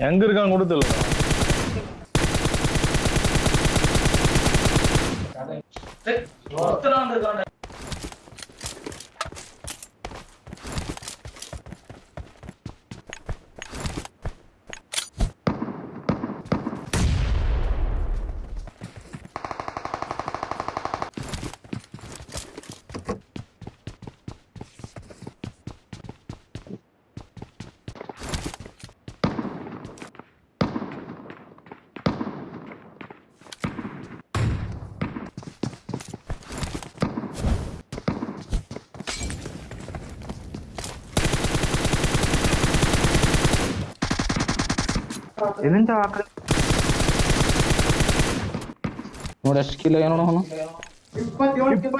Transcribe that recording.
எங்க இருக்கான்னு கூட தெரியல ஒருத்தனா வந்திருக்கான் ಎಲ್ಲಿಂದ ಹಾಕ ನೋಡಿ ಎಷ್ಟು ಕಿಲೋ ಏನೋ ಅವನು ಇಪ್ಪತ್ತೇಳು